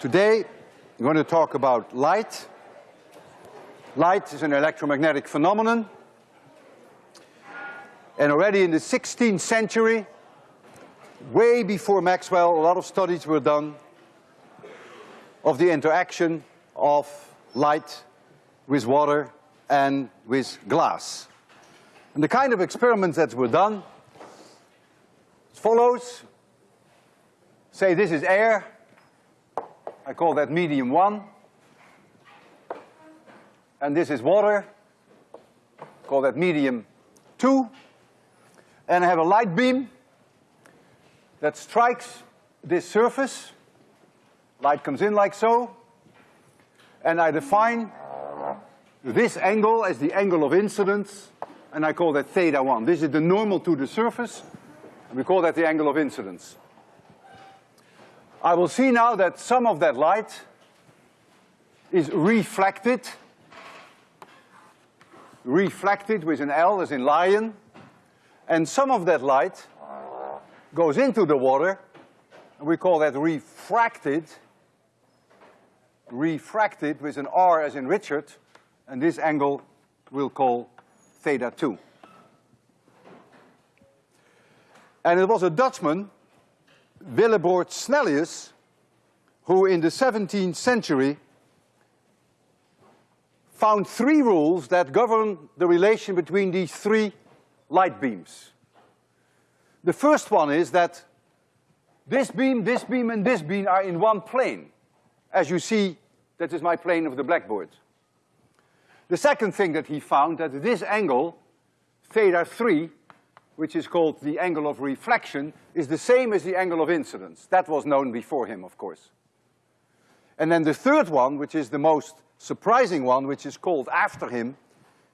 today I'm going to talk about light. Light is an electromagnetic phenomenon. And already in the 16th century, way before Maxwell, a lot of studies were done of the interaction of light with water and with glass. And the kind of experiments that were done follows. Say this is air. I call that medium one. And this is water. Call that medium two. And I have a light beam that strikes this surface. Light comes in like so. And I define this angle as the angle of incidence, and I call that theta one. This is the normal to the surface, and we call that the angle of incidence. I will see now that some of that light is reflected, reflected with an L as in lion, and some of that light goes into the water, and we call that refracted, refracted with an R as in Richard, and this angle we'll call theta two. And it was a Dutchman, Willebroord Snellius, who in the 17th century found three rules that govern the relation between these three light beams. The first one is that this beam, this beam, and this beam are in one plane. As you see, that is my plane of the blackboard. The second thing that he found that this angle, theta three, which is called the angle of reflection, is the same as the angle of incidence. That was known before him, of course. And then the third one, which is the most surprising one, which is called after him,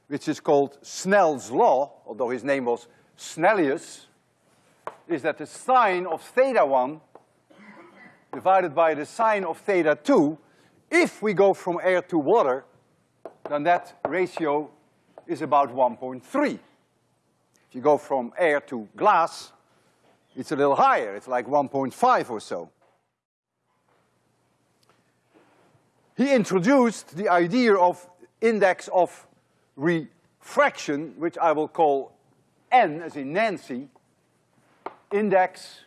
which is called Snell's law, although his name was Snellius, is that the sine of theta one divided by the sine of theta two, if we go from air to water, then that ratio is about 1.3. If you go from air to glass, it's a little higher, it's like 1.5 or so. He introduced the idea of index of refraction, which I will call N as in Nancy, index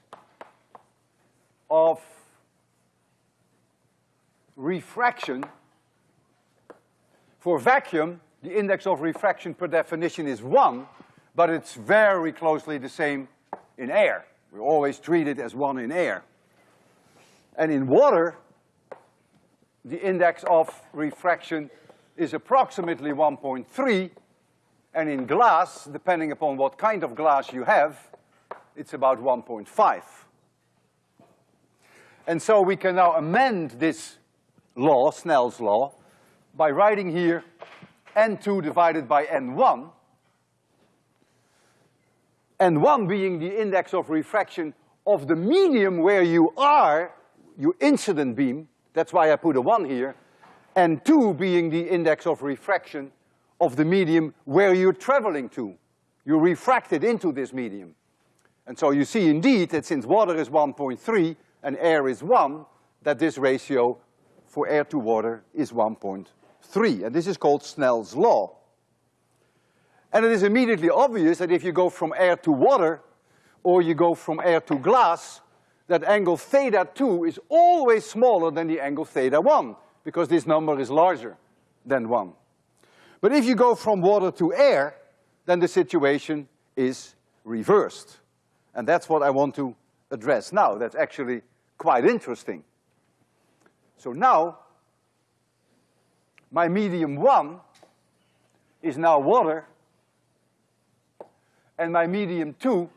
of refraction. For vacuum, the index of refraction per definition is one, but it's very closely the same in air. We always treat it as one in air. And in water, the index of refraction is approximately 1.3, and in glass, depending upon what kind of glass you have, it's about 1.5. And so we can now amend this law, Snell's law, by writing here N2 divided by N1, N1 being the index of refraction of the medium where you are, your incident beam, that's why I put a one here, and two being the index of refraction of the medium where you're traveling to. You refracted into this medium. And so you see indeed that since water is 1.3 and air is one, that this ratio for air to water is 1.3 and this is called Snell's law. And it is immediately obvious that if you go from air to water, or you go from air to glass, that angle theta two is always smaller than the angle theta one, because this number is larger than one. But if you go from water to air, then the situation is reversed. And that's what I want to address now. That's actually quite interesting. So now, my medium one is now water, and my medium two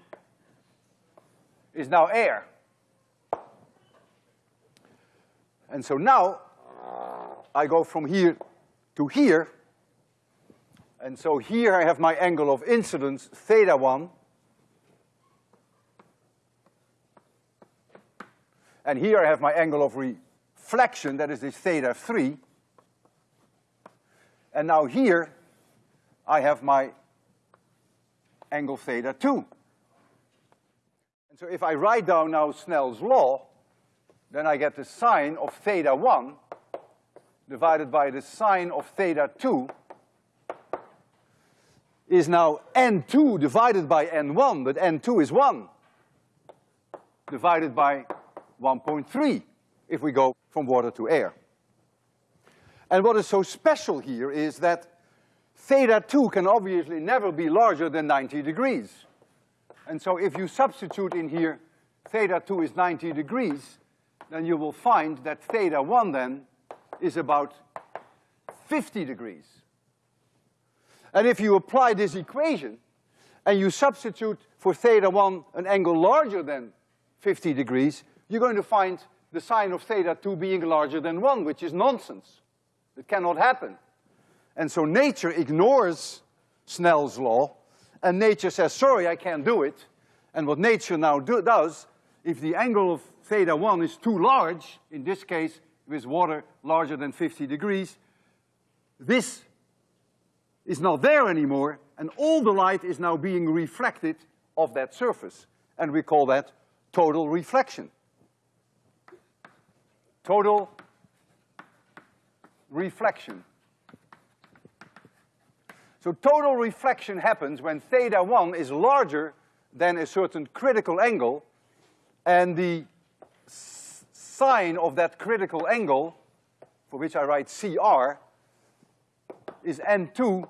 is now air. And so now, I go from here to here, and so here I have my angle of incidence, theta one, and here I have my angle of reflection, that is this theta three, and now here, I have my angle theta two. And so if I write down now Snell's law, then I get the sine of theta one divided by the sine of theta two is now n2 divided by n1, but n2 is one, divided by 1.3 if we go from water to air. And what is so special here is that theta two can obviously never be larger than ninety degrees. And so if you substitute in here theta two is ninety degrees, then you will find that theta one then is about fifty degrees. And if you apply this equation and you substitute for theta one an angle larger than fifty degrees, you're going to find the sine of theta two being larger than one, which is nonsense. It cannot happen. And so nature ignores Snell's law, and nature says, sorry, I can't do it. And what nature now do, does, if the angle of theta one is too large, in this case, with water larger than fifty degrees, this is not there anymore, and all the light is now being reflected off that surface. And we call that total reflection. Total reflection. So total reflection happens when theta one is larger than a certain critical angle, and the sine of that critical angle, for which I write CR, is N2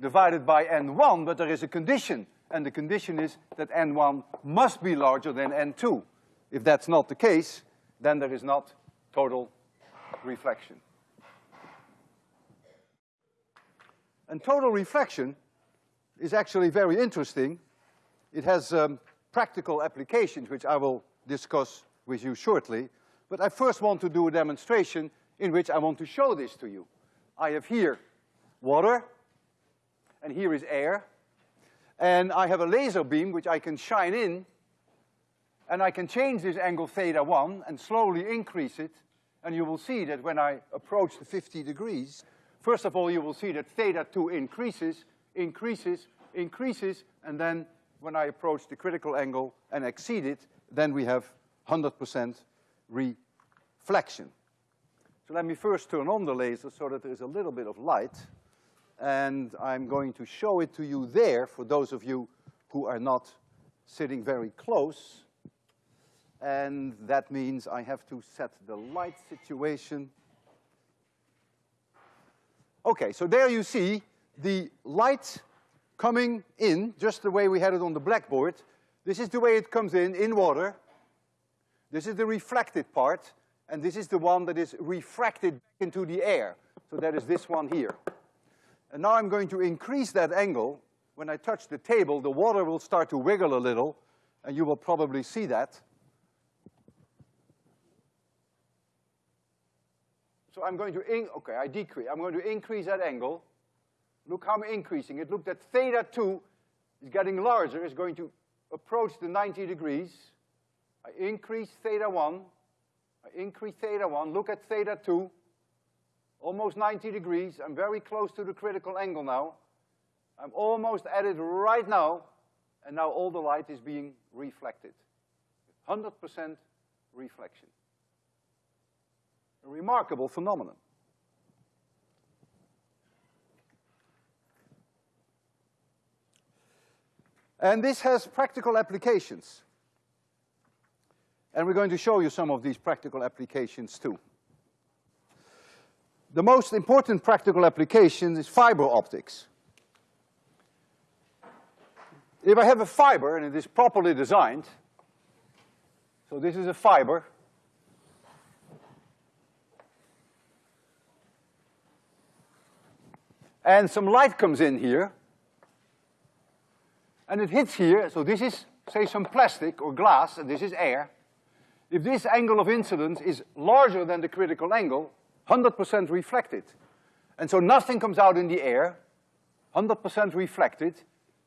divided by N1, but there is a condition, and the condition is that N1 must be larger than N2. If that's not the case, then there is not total reflection. And total reflection is actually very interesting. It has um, practical applications, which I will discuss with you shortly. But I first want to do a demonstration in which I want to show this to you. I have here water, and here is air, and I have a laser beam which I can shine in, and I can change this angle theta one and slowly increase it, and you will see that when I approach the fifty degrees, First of all, you will see that theta two increases, increases, increases, and then when I approach the critical angle and exceed it, then we have hundred percent reflection. So let me first turn on the laser so that there is a little bit of light. And I'm going to show it to you there for those of you who are not sitting very close. And that means I have to set the light situation Okay, so there you see the light coming in, just the way we had it on the blackboard. This is the way it comes in, in water. This is the reflected part, and this is the one that is refracted into the air. So that is this one here. And now I'm going to increase that angle. When I touch the table, the water will start to wiggle a little, and you will probably see that. So I'm going to, in, okay, I decrease. I'm going to increase that angle. Look how I'm increasing it. Look that theta two is getting larger, is going to approach the ninety degrees. I increase theta one. I increase theta one. Look at theta two. Almost ninety degrees. I'm very close to the critical angle now. I'm almost at it right now, and now all the light is being reflected. Hundred percent reflection a remarkable phenomenon. And this has practical applications. And we're going to show you some of these practical applications too. The most important practical application is fiber optics. If I have a fiber and it is properly designed, so this is a fiber, and some light comes in here, and it hits here, so this is, say, some plastic or glass, and this is air. If this angle of incidence is larger than the critical angle, 100% reflected. And so nothing comes out in the air, 100% reflected.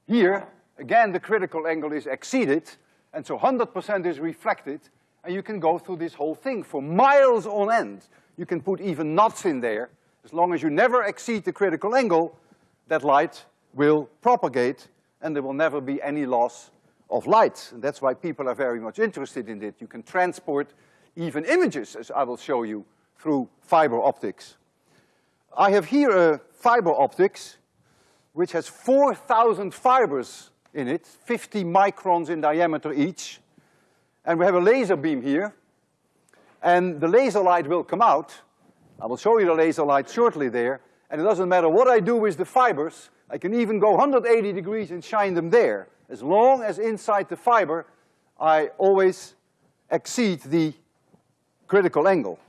Here, again, the critical angle is exceeded, and so 100% is reflected, and you can go through this whole thing for miles on end. You can put even knots in there, as long as you never exceed the critical angle, that light will propagate and there will never be any loss of light. And that's why people are very much interested in it. You can transport even images, as I will show you, through fiber optics. I have here a fiber optics which has 4,000 fibers in it, 50 microns in diameter each. And we have a laser beam here. And the laser light will come out. I will show you the laser light shortly there. And it doesn't matter what I do with the fibers, I can even go 180 degrees and shine them there. As long as inside the fiber, I always exceed the critical angle.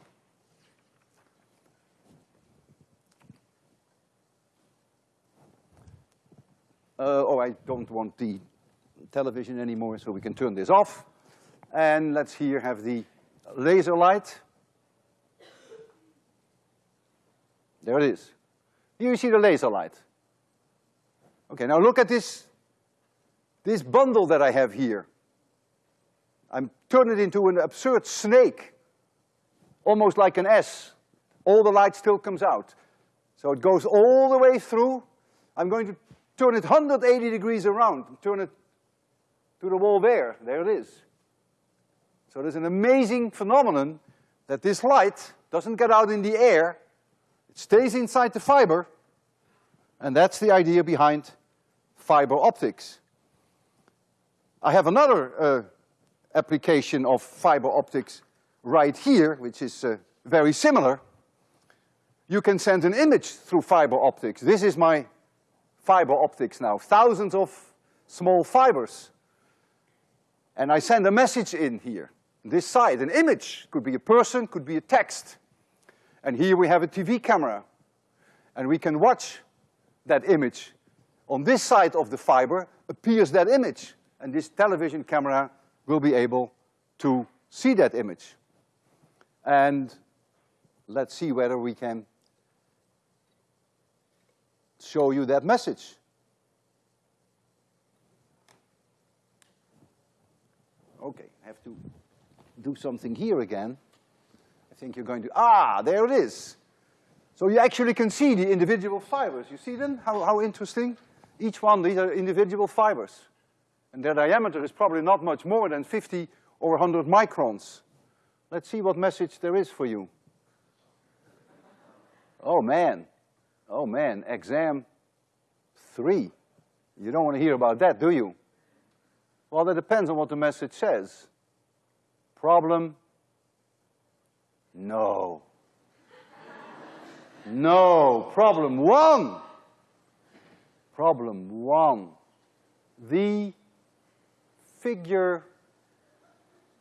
Uh, oh, I don't want the television anymore, so we can turn this off. And let's here have the laser light. There it is. Here you see the laser light. Okay, now look at this, this bundle that I have here. I'm turning it into an absurd snake, almost like an S. All the light still comes out. So it goes all the way through. I'm going to turn it 180 degrees around, turn it to the wall there, there it is. So there's an amazing phenomenon that this light doesn't get out in the air, it stays inside the fiber, and that's the idea behind fiber optics. I have another uh, application of fiber optics right here, which is uh, very similar. You can send an image through fiber optics. This is my fiber optics now, thousands of small fibers. And I send a message in here, this side, an image, could be a person, could be a text. And here we have a TV camera. And we can watch that image. On this side of the fiber appears that image. And this television camera will be able to see that image. And let's see whether we can show you that message. Okay, I have to do something here again. Think you're going to, ah, there it is. So you actually can see the individual fibers. You see them? How, how interesting? Each one, these are individual fibers. And their diameter is probably not much more than 50 or 100 microns. Let's see what message there is for you. Oh man, oh man, exam three. You don't want to hear about that, do you? Well, that depends on what the message says. Problem? No. no. Problem one. Problem one. The figure,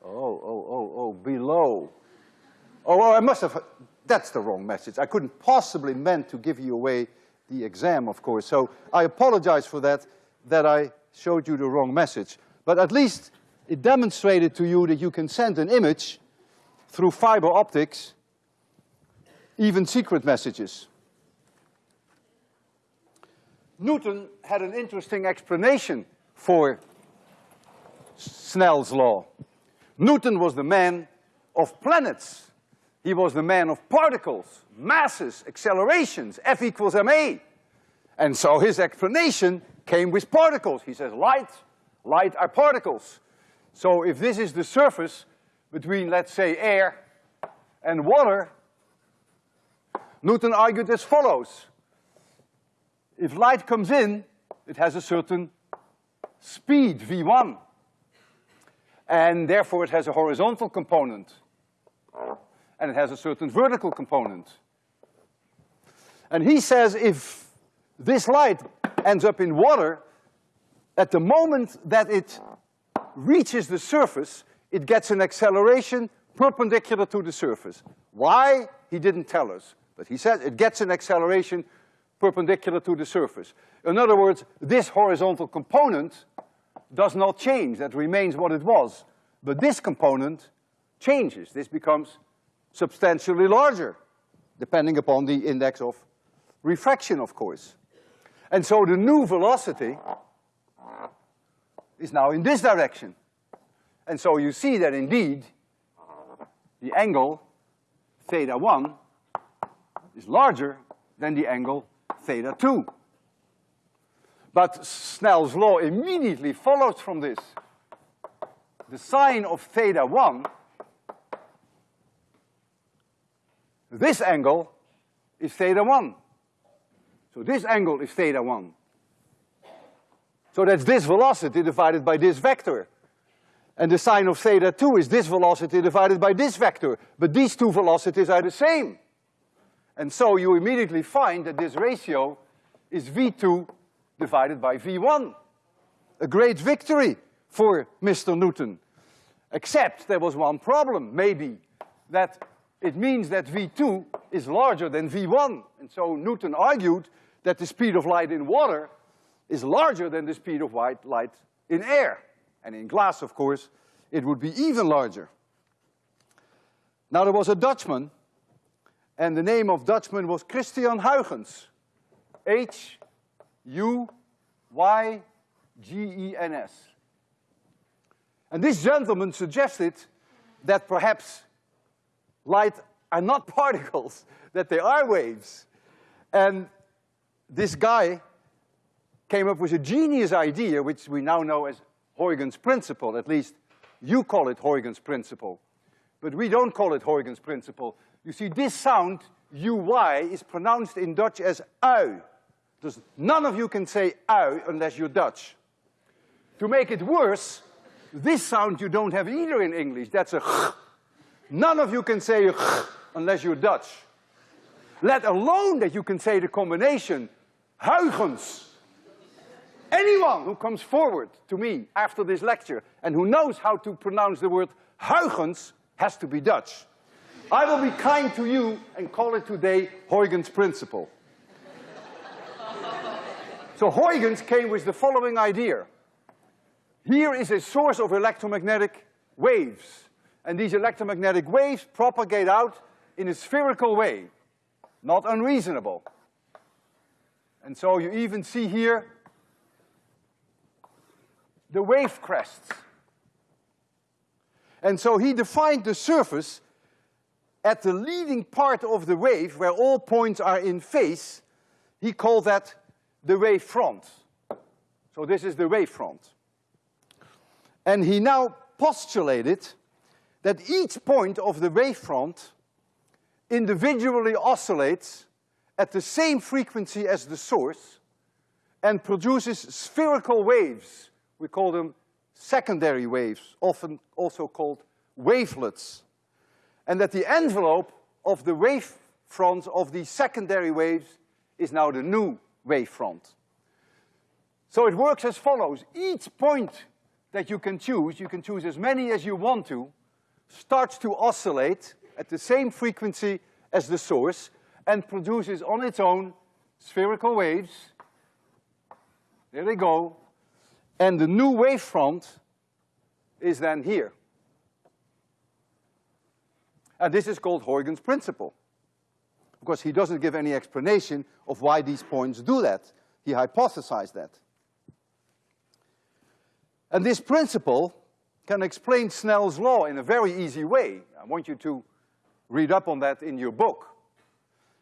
oh, oh, oh, oh, below. Oh, oh, I must have, that's the wrong message. I couldn't possibly meant to give you away the exam, of course. So I apologize for that, that I showed you the wrong message. But at least it demonstrated to you that you can send an image through fiber optics, even secret messages. Newton had an interesting explanation for Snell's law. Newton was the man of planets. He was the man of particles, masses, accelerations, F equals ma. And so his explanation came with particles. He says light, light are particles. So if this is the surface between, let's say, air and water, Newton argued as follows. If light comes in, it has a certain speed, v1. And therefore it has a horizontal component and it has a certain vertical component. And he says if this light ends up in water, at the moment that it reaches the surface, it gets an acceleration perpendicular to the surface. Why? He didn't tell us, but he said it gets an acceleration perpendicular to the surface. In other words, this horizontal component does not change, that remains what it was. But this component changes, this becomes substantially larger, depending upon the index of refraction, of course. And so the new velocity is now in this direction. And so you see that indeed, the angle theta one is larger than the angle theta two. But Snell's law immediately follows from this. The sine of theta one this angle is theta one. So this angle is theta one. So that's this velocity divided by this vector. And the sine of theta two is this velocity divided by this vector. But these two velocities are the same. And so you immediately find that this ratio is V2 divided by V1. A great victory for Mr. Newton. Except there was one problem, maybe, that it means that V2 is larger than V1. And so Newton argued that the speed of light in water is larger than the speed of white light in air. And in glass, of course, it would be even larger. Now there was a Dutchman, and the name of Dutchman was Christian Huygens. H-U-Y-G-E-N-S. And this gentleman suggested that perhaps light are not particles, that they are waves. And this guy came up with a genius idea, which we now know as Huygens principle, at least you call it Huygens principle. But we don't call it Huygens principle. You see, this sound, UY, is pronounced in Dutch as ui. There's, none of you can say ui unless you're Dutch. To make it worse, this sound you don't have either in English. That's a ch. None of you can say ch unless you're Dutch. Let alone that you can say the combination Huygens Anyone who comes forward to me after this lecture and who knows how to pronounce the word Huygens has to be Dutch. I will be kind to you and call it today Huygens principle. so Huygens came with the following idea. Here is a source of electromagnetic waves. And these electromagnetic waves propagate out in a spherical way. Not unreasonable. And so you even see here the wave crests. And so he defined the surface at the leading part of the wave, where all points are in phase, he called that the wave front. So this is the wave front. And he now postulated that each point of the wave front individually oscillates at the same frequency as the source and produces spherical waves we call them secondary waves, often also called wavelets. And that the envelope of the wave front of these secondary waves is now the new wave front. So it works as follows. Each point that you can choose, you can choose as many as you want to, starts to oscillate at the same frequency as the source and produces on its own spherical waves. There they go, and the new wavefront is then here. And this is called Huygens principle. Because he doesn't give any explanation of why these points do that. He hypothesized that. And this principle can explain Snell's law in a very easy way. I want you to read up on that in your book.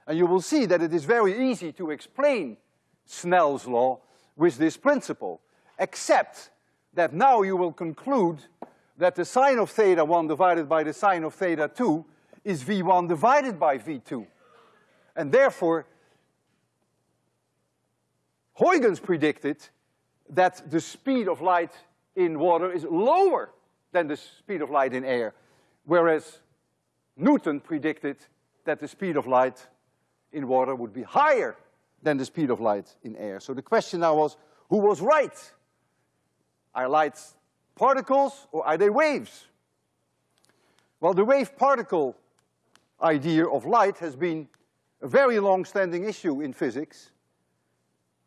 And you will see that it is very easy to explain Snell's law with this principle except that now you will conclude that the sine of theta one divided by the sine of theta two is V1 divided by V2. And therefore, Huygens predicted that the speed of light in water is lower than the speed of light in air, whereas Newton predicted that the speed of light in water would be higher than the speed of light in air. So the question now was, who was right? Are lights particles or are they waves? Well, the wave particle idea of light has been a very long-standing issue in physics.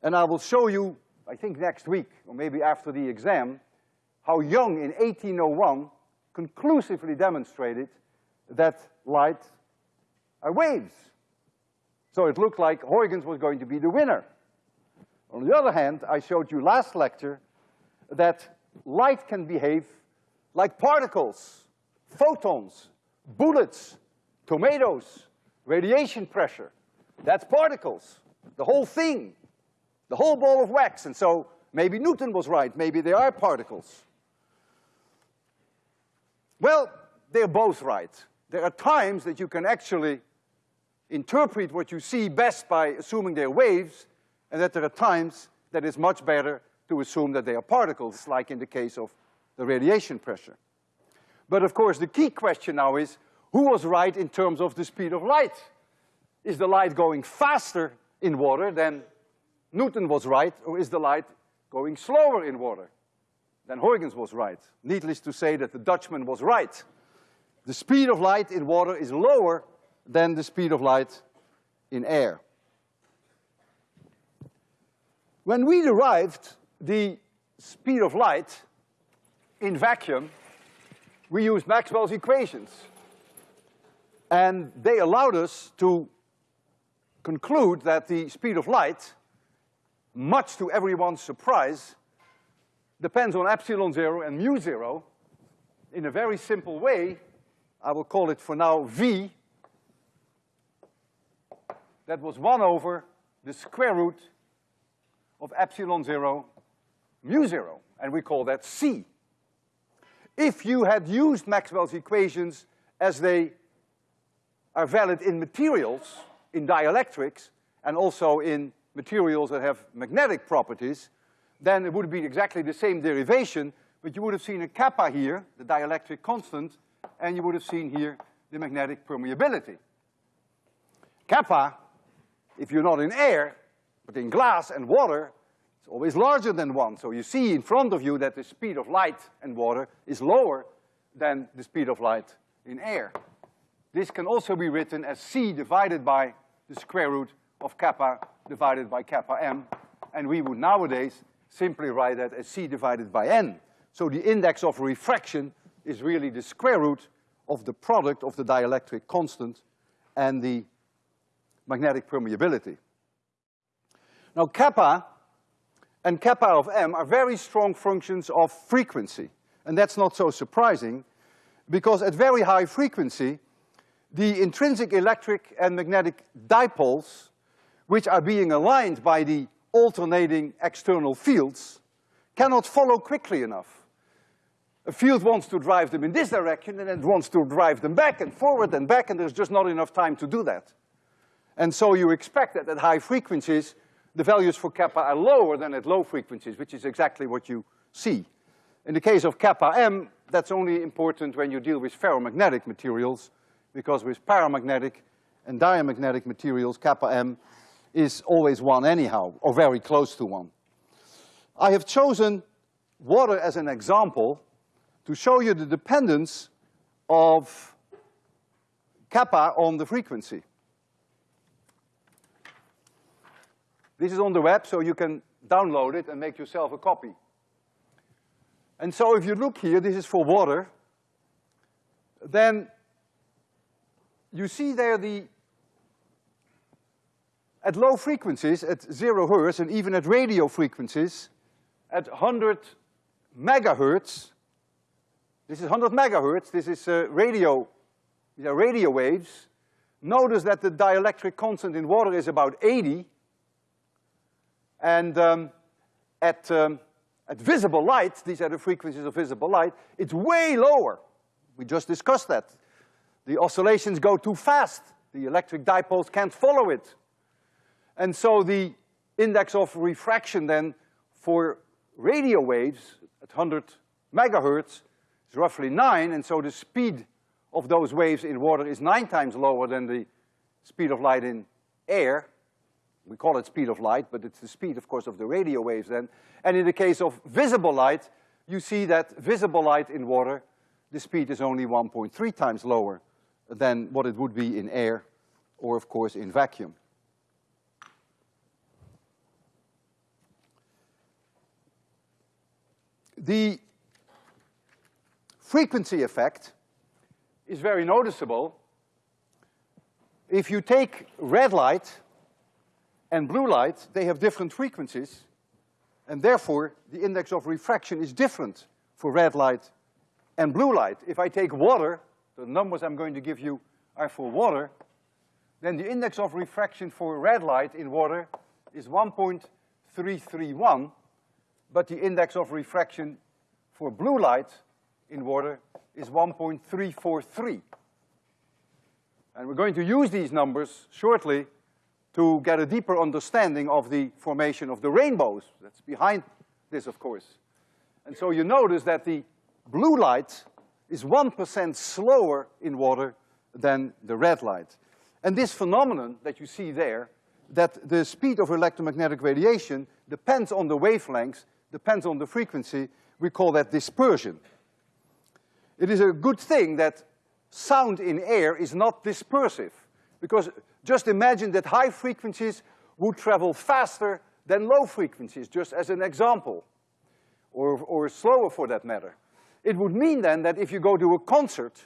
And I will show you, I think next week, or maybe after the exam, how Young in 1801 conclusively demonstrated that light are waves. So it looked like Huygens was going to be the winner. On the other hand, I showed you last lecture that light can behave like particles, photons, bullets, tomatoes, radiation pressure. That's particles, the whole thing, the whole ball of wax. And so maybe Newton was right, maybe they are particles. Well, they're both right. There are times that you can actually interpret what you see best by assuming they're waves, and that there are times that it's much better to assume that they are particles, like in the case of the radiation pressure. But of course, the key question now is, who was right in terms of the speed of light? Is the light going faster in water than Newton was right, or is the light going slower in water than Huygens was right? Needless to say that the Dutchman was right. The speed of light in water is lower than the speed of light in air. When we derived the speed of light in vacuum, we used Maxwell's equations. And they allowed us to conclude that the speed of light, much to everyone's surprise, depends on epsilon zero and mu zero in a very simple way. I will call it for now V. That was one over the square root of epsilon zero mu zero, and we call that C. If you had used Maxwell's equations as they are valid in materials, in dielectrics, and also in materials that have magnetic properties, then it would be exactly the same derivation, but you would have seen a kappa here, the dielectric constant, and you would have seen here the magnetic permeability. Kappa, if you're not in air, but in glass and water, it's always larger than one. So you see in front of you that the speed of light in water is lower than the speed of light in air. This can also be written as C divided by the square root of kappa divided by kappa m, and we would nowadays simply write that as C divided by N. So the index of refraction is really the square root of the product of the dielectric constant and the magnetic permeability. Now kappa and kappa of m are very strong functions of frequency. And that's not so surprising, because at very high frequency, the intrinsic electric and magnetic dipoles, which are being aligned by the alternating external fields, cannot follow quickly enough. A field wants to drive them in this direction and then wants to drive them back and forward and back, and there's just not enough time to do that. And so you expect that at high frequencies, the values for kappa are lower than at low frequencies, which is exactly what you see. In the case of kappa m, that's only important when you deal with ferromagnetic materials, because with paramagnetic and diamagnetic materials, kappa m is always one anyhow, or very close to one. I have chosen water as an example to show you the dependence of kappa on the frequency. This is on the web, so you can download it and make yourself a copy. And so if you look here, this is for water, then you see there the, at low frequencies, at zero hertz, and even at radio frequencies, at 100 megahertz, this is 100 megahertz, this is uh, radio, these are radio waves. Notice that the dielectric constant in water is about 80, and um, at, um, at visible light, these are the frequencies of visible light, it's way lower. We just discussed that. The oscillations go too fast. The electric dipoles can't follow it. And so the index of refraction then for radio waves at 100 megahertz is roughly nine, and so the speed of those waves in water is nine times lower than the speed of light in air we call it speed of light, but it's the speed, of course, of the radio waves then. And in the case of visible light, you see that visible light in water, the speed is only 1.3 times lower than what it would be in air or, of course, in vacuum. The frequency effect is very noticeable. If you take red light and blue light, they have different frequencies, and therefore the index of refraction is different for red light and blue light. If I take water, the numbers I'm going to give you are for water, then the index of refraction for red light in water is 1.331, but the index of refraction for blue light in water is 1.343. And we're going to use these numbers shortly to get a deeper understanding of the formation of the rainbows. That's behind this, of course. And so you notice that the blue light is 1% slower in water than the red light. And this phenomenon that you see there, that the speed of electromagnetic radiation depends on the wavelengths, depends on the frequency, we call that dispersion. It is a good thing that sound in air is not dispersive, because just imagine that high frequencies would travel faster than low frequencies, just as an example, or, or slower for that matter. It would mean then that if you go to a concert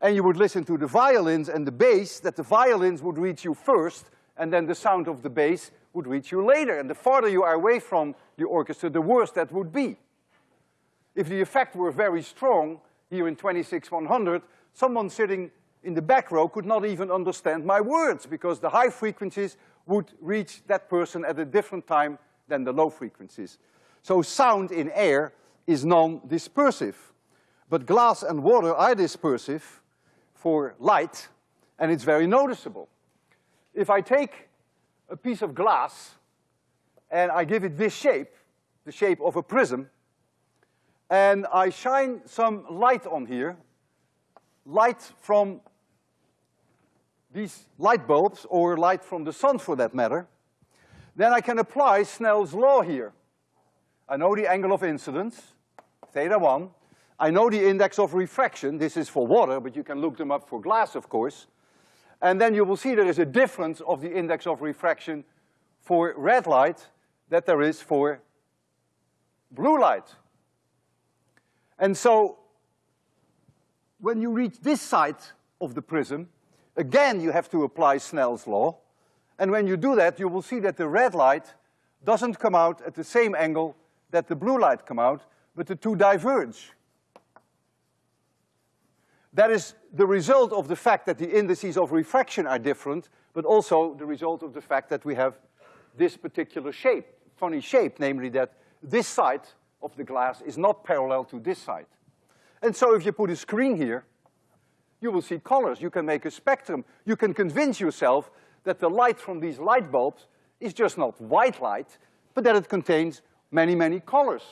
and you would listen to the violins and the bass, that the violins would reach you first, and then the sound of the bass would reach you later. And the farther you are away from the orchestra, the worse that would be. If the effect were very strong, here in 26100, someone sitting in the back row could not even understand my words because the high frequencies would reach that person at a different time than the low frequencies. So sound in air is non-dispersive. But glass and water are dispersive for light, and it's very noticeable. If I take a piece of glass and I give it this shape, the shape of a prism, and I shine some light on here, light from these light bulbs, or light from the sun for that matter, then I can apply Snell's law here. I know the angle of incidence, theta one. I know the index of refraction, this is for water, but you can look them up for glass, of course. And then you will see there is a difference of the index of refraction for red light that there is for blue light. And so, when you reach this side of the prism, again you have to apply Snell's law. And when you do that, you will see that the red light doesn't come out at the same angle that the blue light come out, but the two diverge. That is the result of the fact that the indices of refraction are different, but also the result of the fact that we have this particular shape, funny shape, namely that this side of the glass is not parallel to this side. And so if you put a screen here, you will see colors. You can make a spectrum. You can convince yourself that the light from these light bulbs is just not white light, but that it contains many, many colors.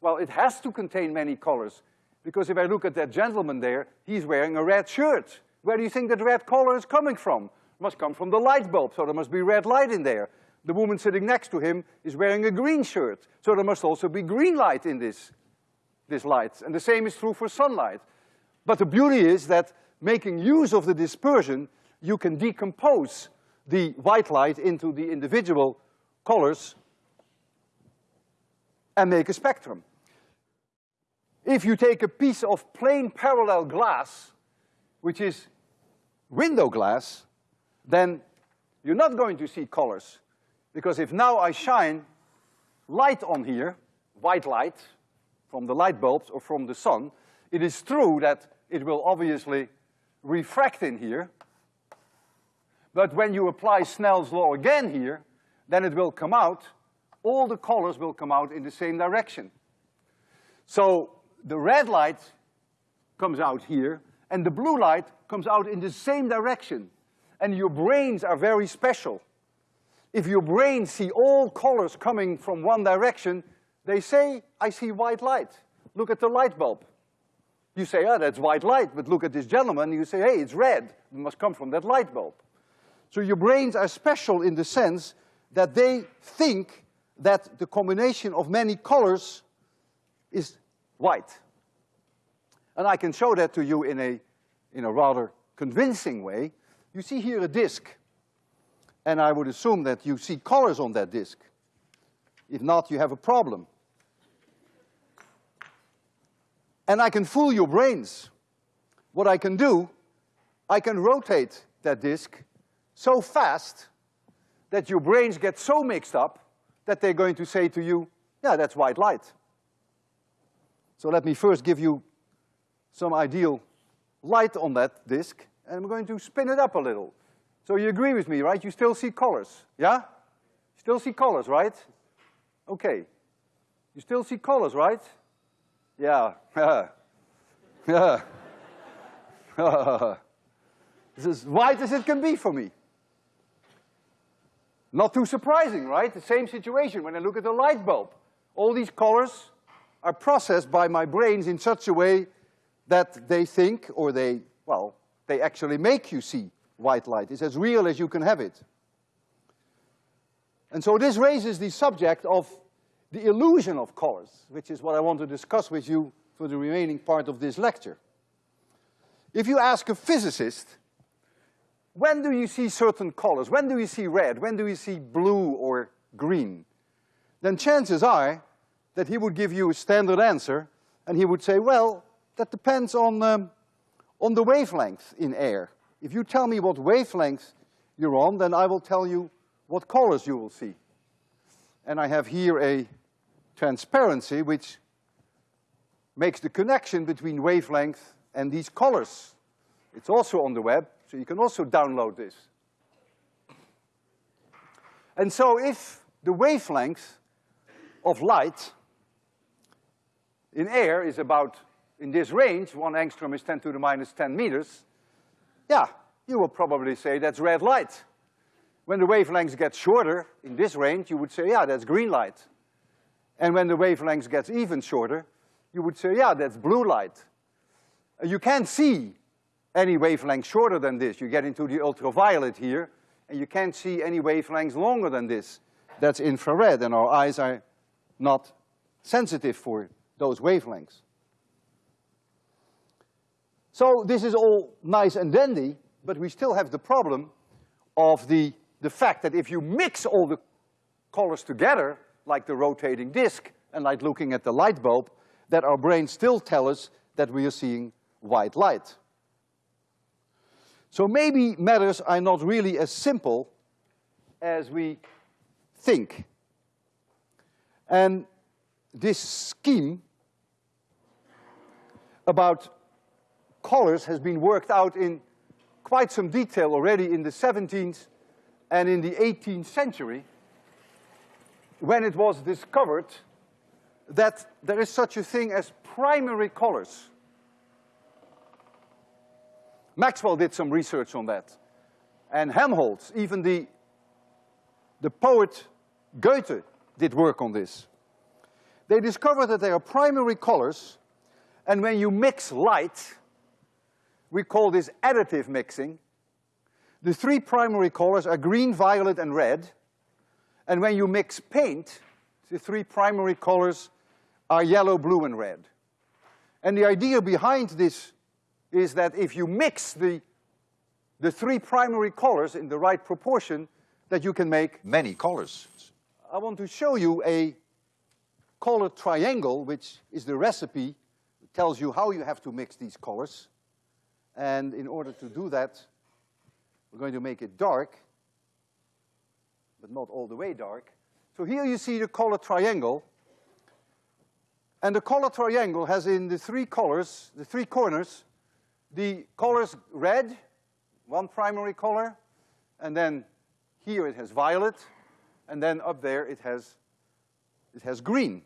Well, it has to contain many colors, because if I look at that gentleman there, he's wearing a red shirt. Where do you think that red color is coming from? It must come from the light bulb, so there must be red light in there. The woman sitting next to him is wearing a green shirt, so there must also be green light in this, this light. And the same is true for sunlight. But the beauty is that making use of the dispersion, you can decompose the white light into the individual colors and make a spectrum. If you take a piece of plane parallel glass, which is window glass, then you're not going to see colors. Because if now I shine light on here, white light, from the light bulbs or from the sun, it is true that it will obviously refract in here. But when you apply Snell's law again here, then it will come out, all the colors will come out in the same direction. So the red light comes out here, and the blue light comes out in the same direction. And your brains are very special. If your brain see all colors coming from one direction, they say, I see white light. Look at the light bulb. You say, oh, that's white light, but look at this gentleman, you say, hey, it's red. It must come from that light bulb. So your brains are special in the sense that they think that the combination of many colors is white. And I can show that to you in a, in a rather convincing way. You see here a disk and I would assume that you see colors on that disk. If not, you have a problem. And I can fool your brains. What I can do, I can rotate that disk so fast that your brains get so mixed up that they're going to say to you, yeah, that's white light. So let me first give you some ideal light on that disk, and I'm going to spin it up a little. So you agree with me, right? You still see colors, yeah? Still see colors, right? Okay. You still see colors, right? Yeah. It's as white as it can be for me. Not too surprising, right? The same situation when I look at the light bulb. All these colors are processed by my brains in such a way that they think, or they, well, they actually make you see white light. It's as real as you can have it. And so this raises the subject of the illusion of colors, which is what I want to discuss with you for the remaining part of this lecture. If you ask a physicist, when do you see certain colors? When do you see red? When do you see blue or green? Then chances are that he would give you a standard answer and he would say, well, that depends on, um, on the wavelength in air. If you tell me what wavelength you're on, then I will tell you what colors you will see. And I have here a transparency which makes the connection between wavelength and these colors. It's also on the web, so you can also download this. And so if the wavelength of light in air is about, in this range, one angstrom is ten to the minus ten meters, yeah, you will probably say that's red light. When the wavelengths get shorter, in this range, you would say, yeah, that's green light. And when the wavelength gets even shorter, you would say, yeah, that's blue light. You can't see any wavelength shorter than this. You get into the ultraviolet here, and you can't see any wavelengths longer than this. That's infrared, and our eyes are not sensitive for those wavelengths. So this is all nice and dandy, but we still have the problem of the, the fact that if you mix all the colors together, like the rotating disk and like looking at the light bulb, that our brains still tell us that we are seeing white light. So maybe matters are not really as simple as we think. And this scheme about colors has been worked out in quite some detail already in the 17th and in the 18th century when it was discovered that there is such a thing as primary colors. Maxwell did some research on that. And Helmholtz, even the, the poet Goethe did work on this. They discovered that there are primary colors, and when you mix light, we call this additive mixing. The three primary colors are green, violet, and red. And when you mix paint, the three primary colors are yellow, blue, and red. And the idea behind this is that if you mix the, the three primary colors in the right proportion, that you can make many colors. I want to show you a color triangle, which is the recipe, it tells you how you have to mix these colors. And in order to do that, we're going to make it dark, but not all the way dark. So here you see the color triangle, and the color triangle has in the three colors, the three corners, the colors red, one primary color, and then here it has violet, and then up there it has, it has green.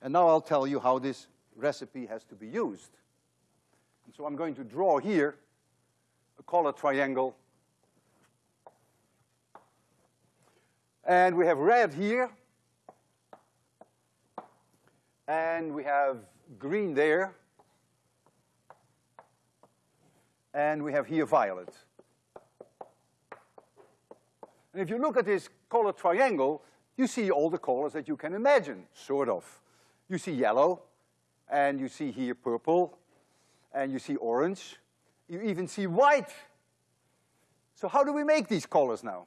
And now I'll tell you how this recipe has to be used. And so I'm going to draw here color triangle. And we have red here, and we have green there, and we have here violet. And if you look at this color triangle, you see all the colors that you can imagine, sort of. You see yellow, and you see here purple, and you see orange. You even see white. So how do we make these colors now?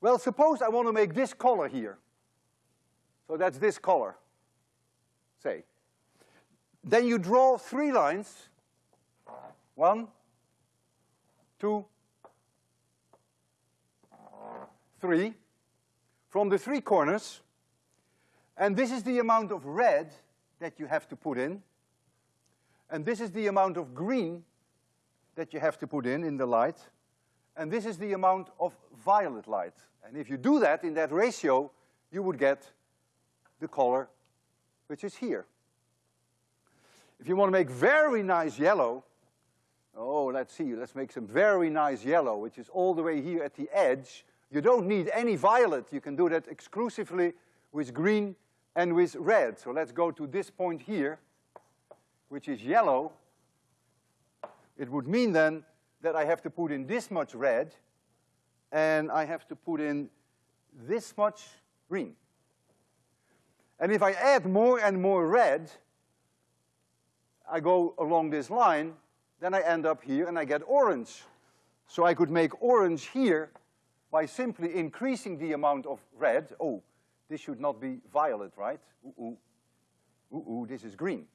Well, suppose I want to make this color here. So that's this color say. Then you draw three lines. One, two, three, from the three corners. And this is the amount of red that you have to put in. And this is the amount of green that you have to put in, in the light. And this is the amount of violet light. And if you do that in that ratio, you would get the color which is here. If you want to make very nice yellow, Oh, let's see, let's make some very nice yellow, which is all the way here at the edge. You don't need any violet. You can do that exclusively with green and with red. So let's go to this point here, which is yellow. It would mean then that I have to put in this much red, and I have to put in this much green. And if I add more and more red, I go along this line, then I end up here and I get orange. So I could make orange here by simply increasing the amount of red. Oh, this should not be violet, right? Ooh, ooh. Ooh, ooh, this is green.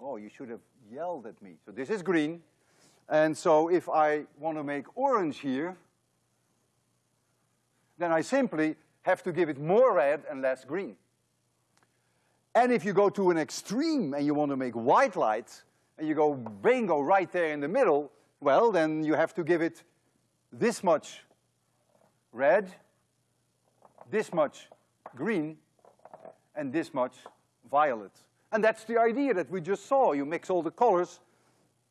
Oh, you should have yelled at me. So this is green. And so if I want to make orange here, then I simply have to give it more red and less green. And if you go to an extreme and you want to make white light, and you go bingo right there in the middle, well, then you have to give it this much red, this much green, and this much violet. And that's the idea that we just saw. You mix all the colors,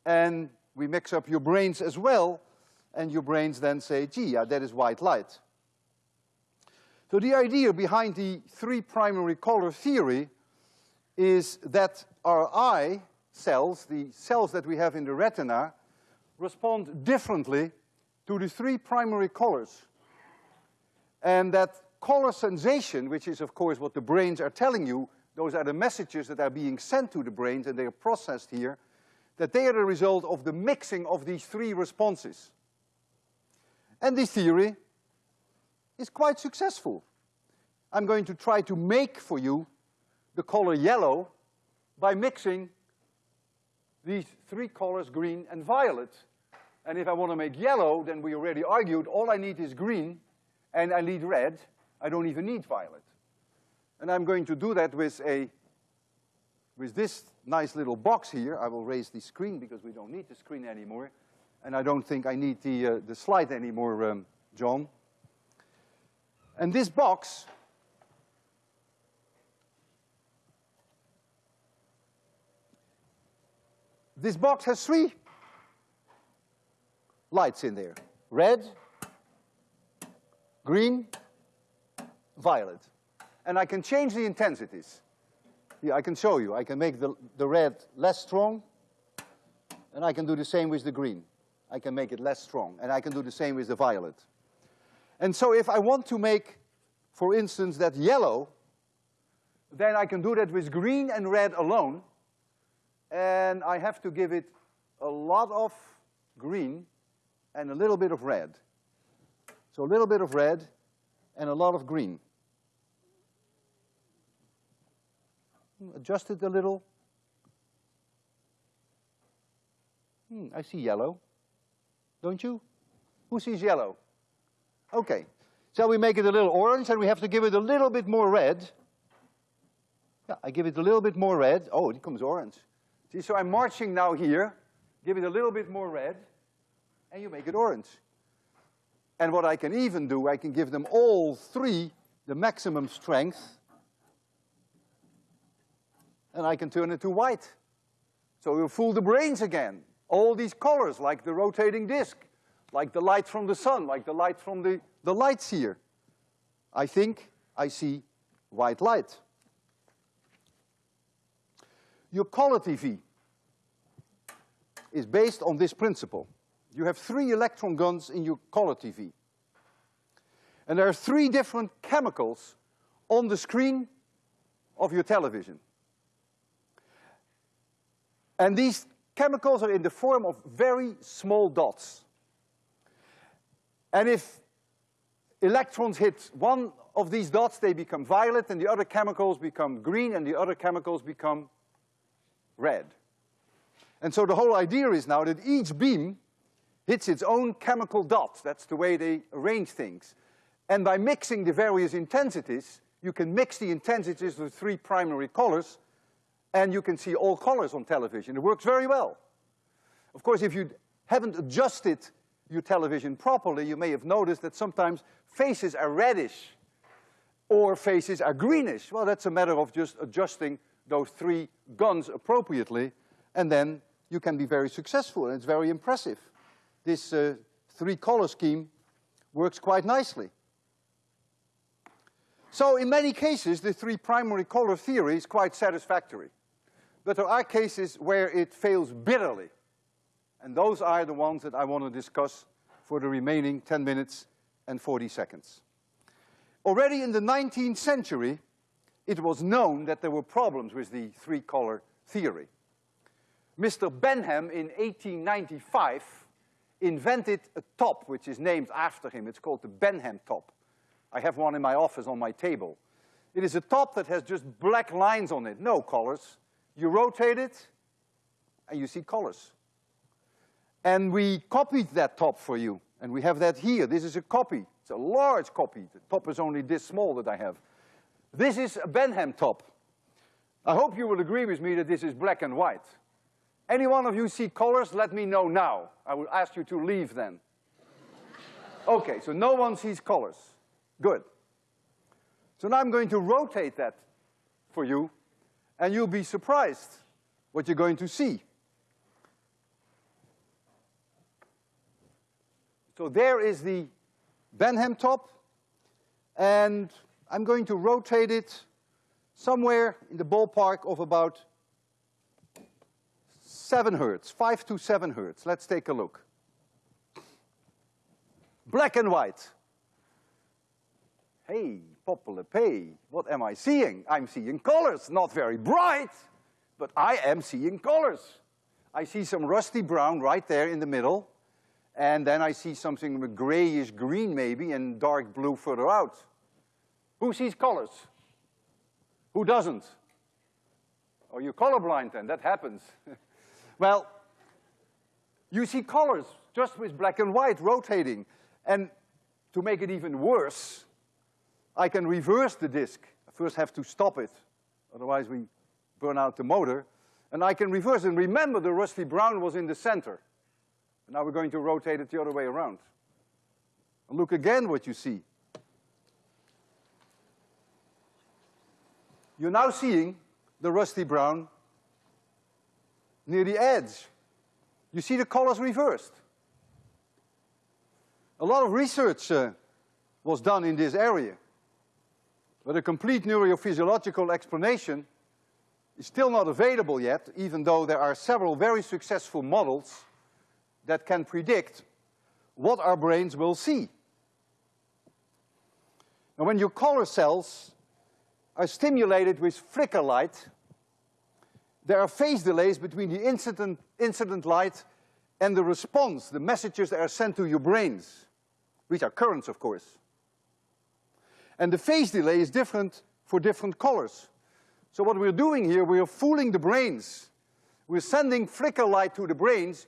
and we mix up your brains as well, and your brains then say, gee, yeah, that is white light. So the idea behind the three primary color theory is that our eye cells, the cells that we have in the retina, respond differently to the three primary colors. And that color sensation, which is of course what the brains are telling you, those are the messages that are being sent to the brains and they are processed here, that they are the result of the mixing of these three responses. And this theory is quite successful. I'm going to try to make for you the color yellow by mixing these three colors, green and violet. And if I want to make yellow, then we already argued all I need is green and I need red. I don't even need violet. And I'm going to do that with a, with this nice little box here. I will raise the screen because we don't need the screen anymore. And I don't think I need the, uh, the slide anymore, um, John. And this box This box has three lights in there. Red, green, violet. And I can change the intensities. Yeah, I can show you. I can make the, the red less strong, and I can do the same with the green. I can make it less strong, and I can do the same with the violet. And so if I want to make, for instance, that yellow, then I can do that with green and red alone, and I have to give it a lot of green and a little bit of red. So a little bit of red and a lot of green. Adjust it a little. Hmm, I see yellow. Don't you? Who sees yellow? Okay. Shall we make it a little orange and we have to give it a little bit more red? Yeah, I give it a little bit more red. Oh, it comes orange. See, so I'm marching now here, give it a little bit more red, and you make it orange. And what I can even do, I can give them all three the maximum strength, and I can turn it to white. So we'll fool the brains again. All these colors, like the rotating disk, like the light from the sun, like the light from the, the lights here. I think I see white light your color TV is based on this principle. You have three electron guns in your color TV. And there are three different chemicals on the screen of your television. And these chemicals are in the form of very small dots. And if electrons hit one of these dots, they become violet, and the other chemicals become green, and the other chemicals become red. And so the whole idea is now that each beam hits its own chemical dot. That's the way they arrange things. And by mixing the various intensities, you can mix the intensities with three primary colors, and you can see all colors on television. It works very well. Of course, if you haven't adjusted your television properly, you may have noticed that sometimes faces are reddish or faces are greenish. Well, that's a matter of just adjusting those three guns appropriately, and then you can be very successful, and it's very impressive. This uh, three-color scheme works quite nicely. So in many cases, the three primary color theory is quite satisfactory. But there are cases where it fails bitterly. And those are the ones that I want to discuss for the remaining 10 minutes and 40 seconds. Already in the 19th century, it was known that there were problems with the three-color theory. Mr. Benham in 1895 invented a top which is named after him. It's called the Benham top. I have one in my office on my table. It is a top that has just black lines on it, no colors. You rotate it, and you see colors. And we copied that top for you, and we have that here. This is a copy. It's a large copy. The top is only this small that I have. This is a Benham top. I hope you will agree with me that this is black and white. Any one of you see colors, let me know now. I will ask you to leave then. okay, so no one sees colors. Good. So now I'm going to rotate that for you, and you'll be surprised what you're going to see. So there is the Benham top, and I'm going to rotate it somewhere in the ballpark of about seven hertz, five to seven hertz. Let's take a look. Black and white. Hey, What am I seeing? I'm seeing colors, not very bright, but I am seeing colors. I see some rusty brown right there in the middle, and then I see something grayish green maybe and dark blue further out. Who sees colors? Who doesn't? Oh, you're colorblind then, that happens. Well, you see colors just with black and white rotating. And to make it even worse, I can reverse the disk. I first have to stop it, otherwise we burn out the motor. And I can reverse and remember the rusty brown was in the center. Now we're going to rotate it the other way around. And look again what you see. You're now seeing the rusty brown near the edge. You see the colors reversed. A lot of research uh, was done in this area, but a complete neurophysiological explanation is still not available yet, even though there are several very successful models that can predict what our brains will see. Now when your color cells are stimulated with flicker light, there are phase delays between the incident, incident light and the response, the messages that are sent to your brains, which are currents, of course. And the phase delay is different for different colors. So what we're doing here, we are fooling the brains. We're sending flicker light to the brains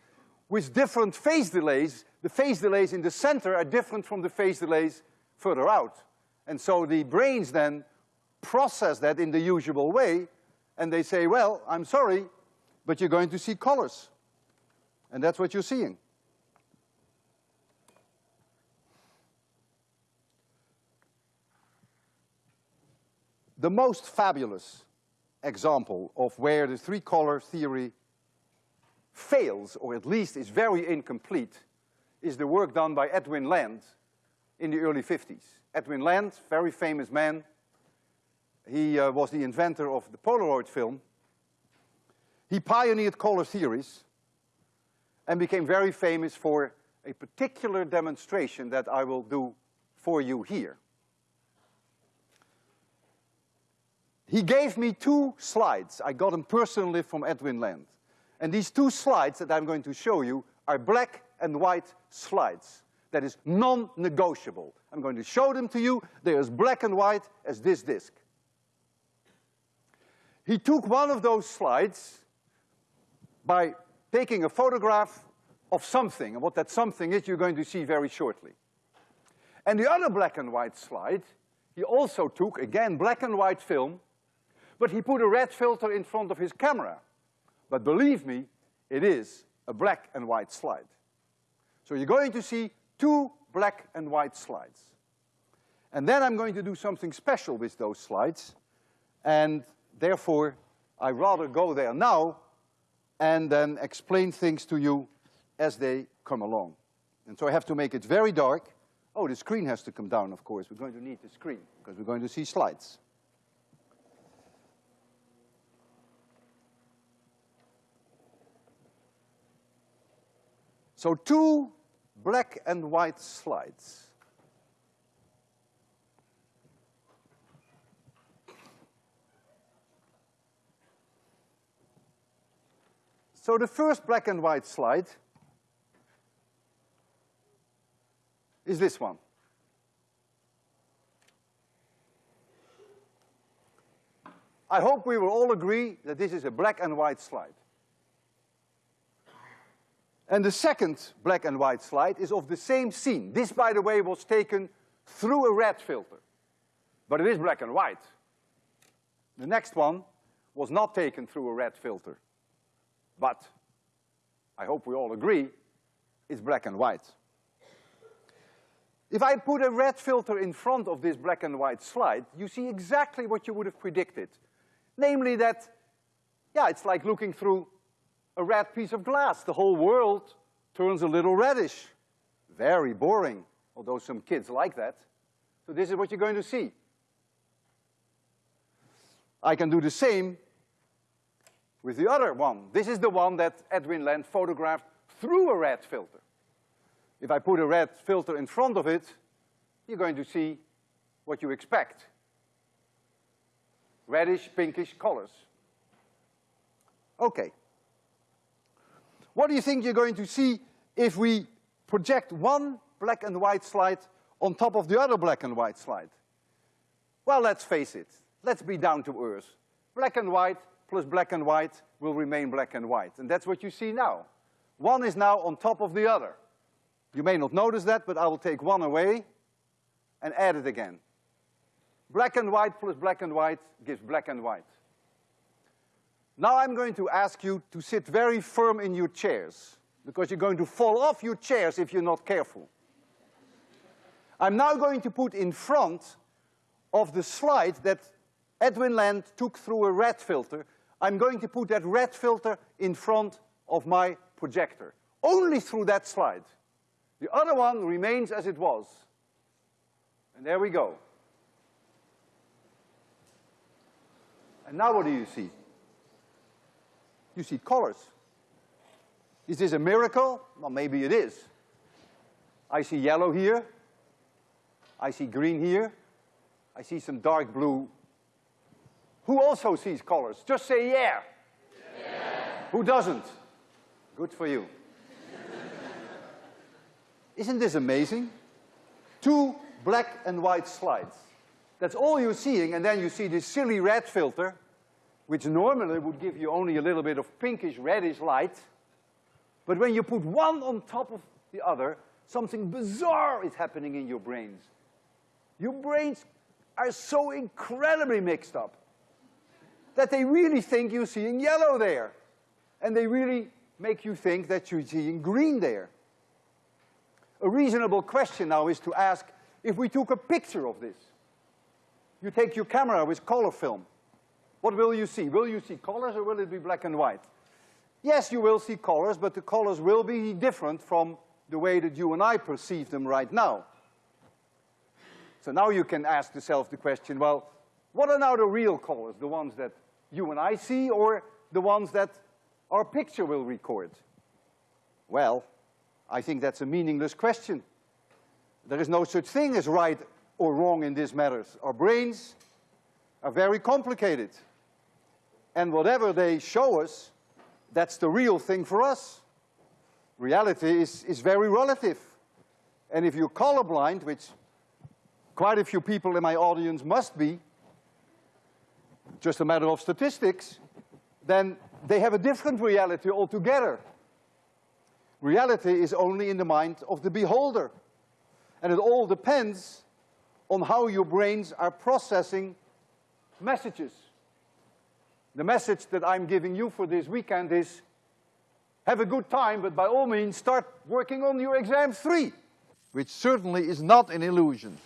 with different phase delays. The phase delays in the center are different from the phase delays further out. And so the brains then process that in the usual way, and they say, well, I'm sorry, but you're going to see colors. And that's what you're seeing. The most fabulous example of where the three-color theory fails, or at least is very incomplete, is the work done by Edwin Land in the early 50s. Edwin Land, very famous man, he uh, was the inventor of the Polaroid film. He pioneered color theories and became very famous for a particular demonstration that I will do for you here. He gave me two slides. I got them personally from Edwin Land. And these two slides that I'm going to show you are black and white slides. That is non-negotiable. I'm going to show them to you. They're as black and white as this disk. He took one of those slides by taking a photograph of something, and what that something is you're going to see very shortly. And the other black and white slide, he also took, again, black and white film, but he put a red filter in front of his camera. But believe me, it is a black and white slide. So you're going to see two black and white slides. And then I'm going to do something special with those slides, and Therefore, I rather go there now and then explain things to you as they come along. And so I have to make it very dark. Oh, the screen has to come down, of course. We're going to need the screen because we're going to see slides. So two black and white slides. So the first black and white slide is this one. I hope we will all agree that this is a black and white slide. And the second black and white slide is of the same scene. This, by the way, was taken through a red filter. But it is black and white. The next one was not taken through a red filter. But I hope we all agree it's black and white. If I put a red filter in front of this black and white slide, you see exactly what you would have predicted. Namely that, yeah, it's like looking through a red piece of glass. The whole world turns a little reddish. Very boring, although some kids like that. So this is what you're going to see. I can do the same with the other one. This is the one that Edwin Land photographed through a red filter. If I put a red filter in front of it, you're going to see what you expect. Reddish, pinkish colors. Okay. What do you think you're going to see if we project one black and white slide on top of the other black and white slide? Well, let's face it. Let's be down to earth. Black and white plus black and white will remain black and white. And that's what you see now. One is now on top of the other. You may not notice that, but I will take one away and add it again. Black and white plus black and white gives black and white. Now I'm going to ask you to sit very firm in your chairs, because you're going to fall off your chairs if you're not careful. I'm now going to put in front of the slide that Edwin Land took through a red filter I'm going to put that red filter in front of my projector. Only through that slide. The other one remains as it was. And there we go. And now what do you see? You see colors. Is this a miracle? Well, maybe it is. I see yellow here. I see green here. I see some dark blue who also sees colors? Just say yeah. yeah. Who doesn't? Good for you. Isn't this amazing? Two black and white slides. That's all you're seeing, and then you see this silly red filter, which normally would give you only a little bit of pinkish reddish light. But when you put one on top of the other, something bizarre is happening in your brains. Your brains are so incredibly mixed up that they really think you're seeing yellow there. And they really make you think that you're seeing green there. A reasonable question now is to ask, if we took a picture of this, you take your camera with color film, what will you see? Will you see colors or will it be black and white? Yes, you will see colors, but the colors will be different from the way that you and I perceive them right now. So now you can ask yourself the question, well, what are now the real colors, the ones that you and I see or the ones that our picture will record? Well, I think that's a meaningless question. There is no such thing as right or wrong in these matters. Our brains are very complicated. And whatever they show us, that's the real thing for us. Reality is, is very relative. And if you're colorblind, which quite a few people in my audience must be, just a matter of statistics, then they have a different reality altogether. Reality is only in the mind of the beholder. And it all depends on how your brains are processing messages. The message that I'm giving you for this weekend is, have a good time, but by all means start working on your exam three, which certainly is not an illusion.